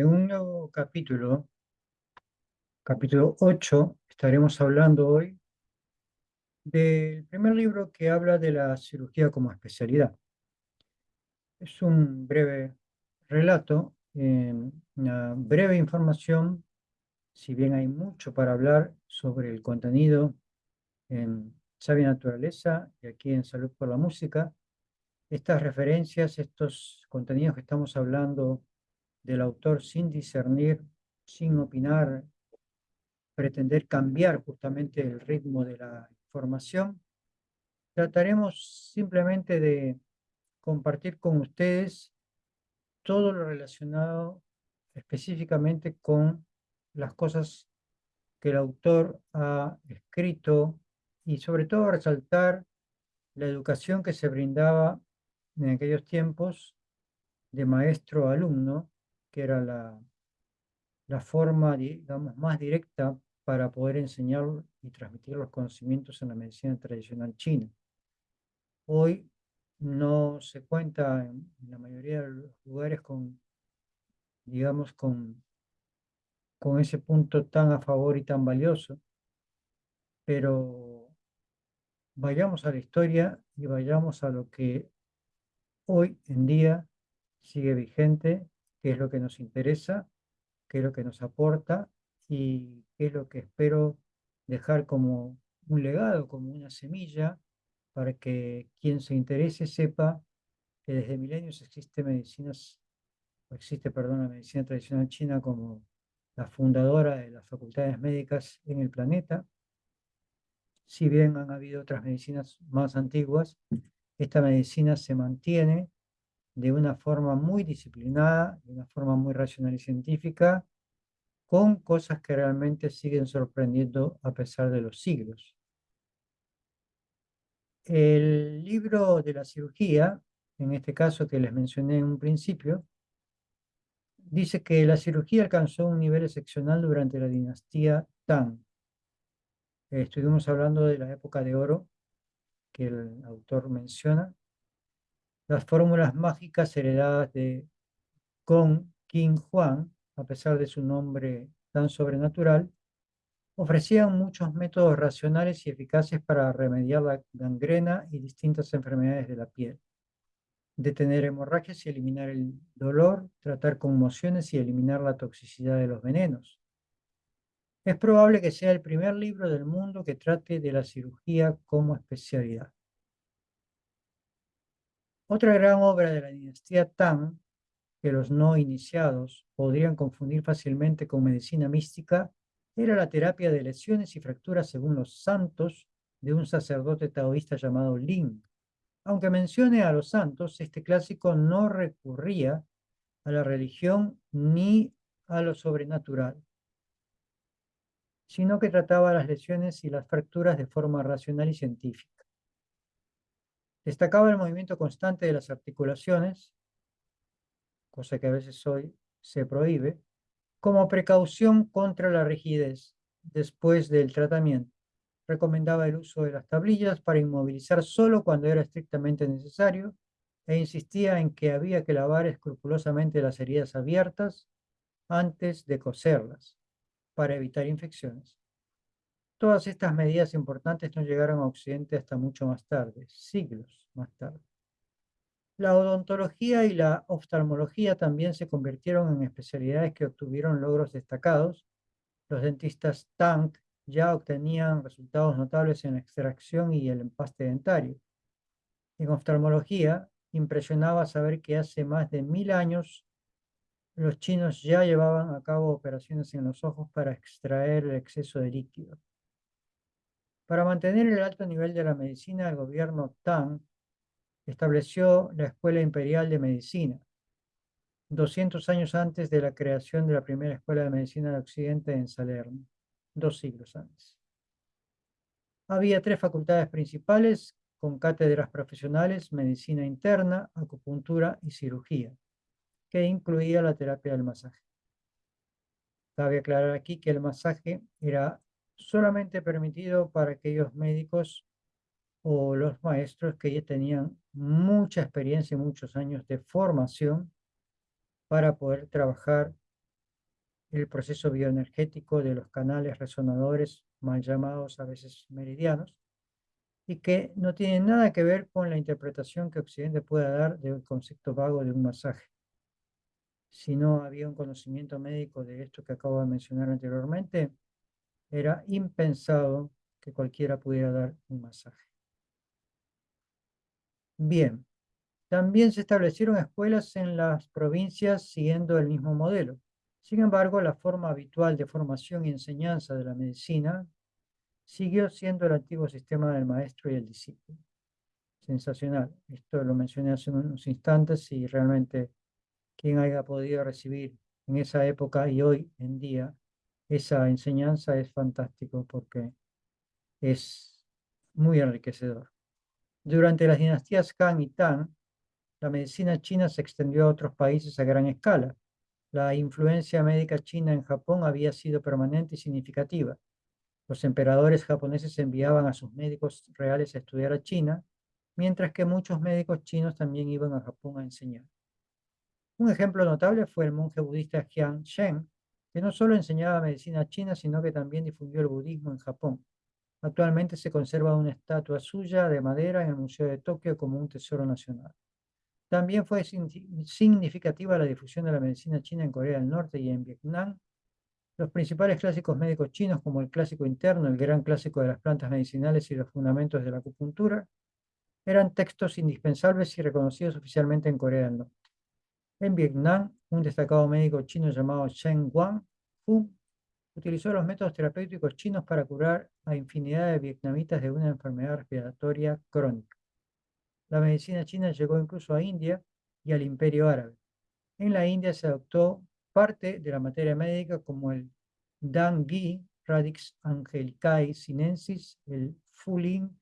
Nuevo capítulo, capítulo 8, estaremos hablando hoy del primer libro que habla de la cirugía como especialidad. Es un breve relato, una breve información, si bien hay mucho para hablar sobre el contenido en Sabia Naturaleza y aquí en Salud por la Música, estas referencias, estos contenidos que estamos hablando del autor sin discernir, sin opinar, pretender cambiar justamente el ritmo de la información, trataremos simplemente de compartir con ustedes todo lo relacionado específicamente con las cosas que el autor ha escrito y sobre todo resaltar la educación que se brindaba en aquellos tiempos de maestro-alumno, que era la, la forma, digamos, más directa para poder enseñar y transmitir los conocimientos en la medicina tradicional china. Hoy no se cuenta en la mayoría de los lugares con, digamos, con, con ese punto tan a favor y tan valioso, pero vayamos a la historia y vayamos a lo que hoy en día sigue vigente, qué es lo que nos interesa, qué es lo que nos aporta y qué es lo que espero dejar como un legado, como una semilla, para que quien se interese sepa que desde milenios existe medicinas, existe, perdón, la medicina tradicional china como la fundadora de las facultades médicas en el planeta. Si bien han habido otras medicinas más antiguas, esta medicina se mantiene de una forma muy disciplinada, de una forma muy racional y científica, con cosas que realmente siguen sorprendiendo a pesar de los siglos. El libro de la cirugía, en este caso que les mencioné en un principio, dice que la cirugía alcanzó un nivel excepcional durante la dinastía Tang. Estuvimos hablando de la época de oro que el autor menciona, las fórmulas mágicas heredadas de Gong King Huang, a pesar de su nombre tan sobrenatural, ofrecían muchos métodos racionales y eficaces para remediar la gangrena y distintas enfermedades de la piel, detener hemorragias y eliminar el dolor, tratar conmociones y eliminar la toxicidad de los venenos. Es probable que sea el primer libro del mundo que trate de la cirugía como especialidad. Otra gran obra de la dinastía Tang, que los no iniciados podrían confundir fácilmente con medicina mística, era la terapia de lesiones y fracturas según los santos de un sacerdote taoísta llamado Ling. Aunque mencione a los santos, este clásico no recurría a la religión ni a lo sobrenatural sino que trataba las lesiones y las fracturas de forma racional y científica. Destacaba el movimiento constante de las articulaciones, cosa que a veces hoy se prohíbe, como precaución contra la rigidez después del tratamiento. Recomendaba el uso de las tablillas para inmovilizar solo cuando era estrictamente necesario e insistía en que había que lavar escrupulosamente las heridas abiertas antes de coserlas para evitar infecciones. Todas estas medidas importantes no llegaron a Occidente hasta mucho más tarde, siglos más tarde. La odontología y la oftalmología también se convirtieron en especialidades que obtuvieron logros destacados. Los dentistas Tang ya obtenían resultados notables en la extracción y el empaste dentario. En oftalmología, impresionaba saber que hace más de mil años los chinos ya llevaban a cabo operaciones en los ojos para extraer el exceso de líquido. Para mantener el alto nivel de la medicina, el gobierno Tang estableció la Escuela Imperial de Medicina, 200 años antes de la creación de la primera Escuela de Medicina de Occidente en Salerno, dos siglos antes. Había tres facultades principales con cátedras profesionales, medicina interna, acupuntura y cirugía que incluía la terapia del masaje. Cabe aclarar aquí que el masaje era solamente permitido para aquellos médicos o los maestros que ya tenían mucha experiencia y muchos años de formación para poder trabajar el proceso bioenergético de los canales resonadores, mal llamados a veces meridianos, y que no tienen nada que ver con la interpretación que Occidente pueda dar del concepto vago de un masaje. Si no había un conocimiento médico de esto que acabo de mencionar anteriormente, era impensado que cualquiera pudiera dar un masaje. Bien, también se establecieron escuelas en las provincias siguiendo el mismo modelo. Sin embargo, la forma habitual de formación y enseñanza de la medicina siguió siendo el antiguo sistema del maestro y el discípulo. Sensacional. Esto lo mencioné hace unos instantes y realmente quien haya podido recibir en esa época y hoy en día esa enseñanza es fantástico porque es muy enriquecedor. Durante las dinastías Han y Tang, la medicina china se extendió a otros países a gran escala. La influencia médica china en Japón había sido permanente y significativa. Los emperadores japoneses enviaban a sus médicos reales a estudiar a China, mientras que muchos médicos chinos también iban a Japón a enseñar. Un ejemplo notable fue el monje budista Jiang Shen, que no solo enseñaba medicina china, sino que también difundió el budismo en Japón. Actualmente se conserva una estatua suya de madera en el Museo de Tokio como un tesoro nacional. También fue significativa la difusión de la medicina china en Corea del Norte y en Vietnam. Los principales clásicos médicos chinos, como el clásico interno, el gran clásico de las plantas medicinales y los fundamentos de la acupuntura, eran textos indispensables y reconocidos oficialmente en Corea del Norte. En Vietnam, un destacado médico chino llamado Shen Wang Fu utilizó los métodos terapéuticos chinos para curar a infinidad de vietnamitas de una enfermedad respiratoria crónica. La medicina china llegó incluso a India y al Imperio Árabe. En la India se adoptó parte de la materia médica como el Dangi, Radix angelicae sinensis, el Fulin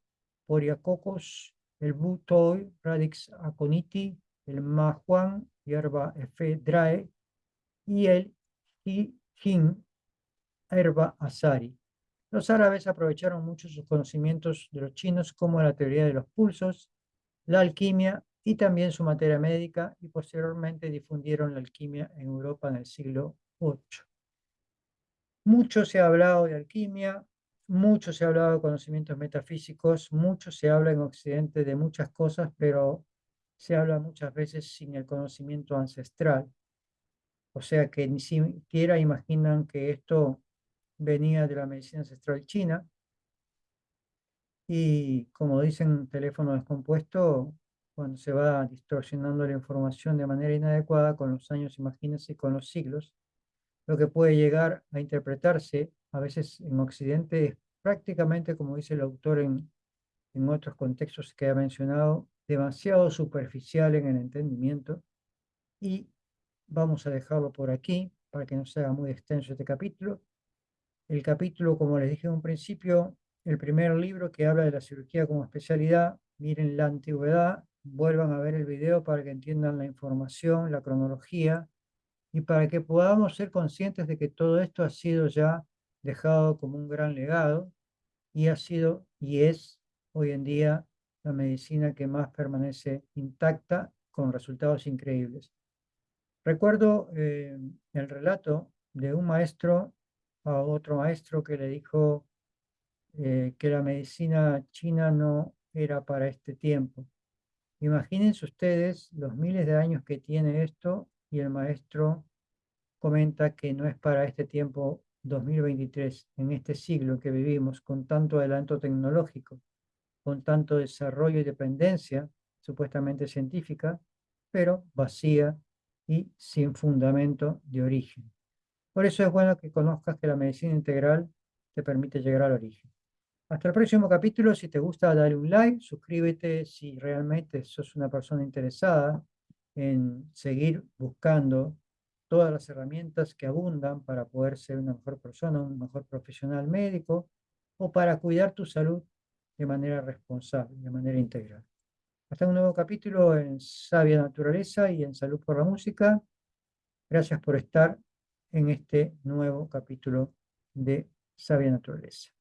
poriacocos, el Butoi, Radix aconiti, el Mahuan, hierba efedrae, y el Jin, herba asari. Los árabes aprovecharon mucho sus conocimientos de los chinos como la teoría de los pulsos, la alquimia y también su materia médica y posteriormente difundieron la alquimia en Europa en el siglo VIII. Mucho se ha hablado de alquimia, mucho se ha hablado de conocimientos metafísicos, mucho se habla en Occidente de muchas cosas, pero se habla muchas veces sin el conocimiento ancestral. O sea que ni siquiera imaginan que esto venía de la medicina ancestral china, y como dicen teléfono descompuesto, cuando se va distorsionando la información de manera inadecuada con los años, imagínense, con los siglos, lo que puede llegar a interpretarse a veces en Occidente es prácticamente, como dice el autor en, en otros contextos que ha mencionado, demasiado superficial en el entendimiento y vamos a dejarlo por aquí para que no sea muy extenso este capítulo. El capítulo, como les dije en un principio, el primer libro que habla de la cirugía como especialidad, miren la antigüedad, vuelvan a ver el video para que entiendan la información, la cronología, y para que podamos ser conscientes de que todo esto ha sido ya dejado como un gran legado, y ha sido y es hoy en día la medicina que más permanece intacta con resultados increíbles. Recuerdo eh, el relato de un maestro a otro maestro que le dijo eh, que la medicina china no era para este tiempo. Imagínense ustedes los miles de años que tiene esto y el maestro comenta que no es para este tiempo 2023, en este siglo que vivimos, con tanto adelanto tecnológico, con tanto desarrollo y dependencia supuestamente científica, pero vacía y sin fundamento de origen. Por eso es bueno que conozcas que la medicina integral te permite llegar al origen. Hasta el próximo capítulo. Si te gusta, dale un like, suscríbete si realmente sos una persona interesada en seguir buscando todas las herramientas que abundan para poder ser una mejor persona, un mejor profesional médico o para cuidar tu salud de manera responsable, de manera integral. Hasta un nuevo capítulo en Sabia Naturaleza y en Salud por la Música. Gracias por estar en este nuevo capítulo de Sabia Naturaleza.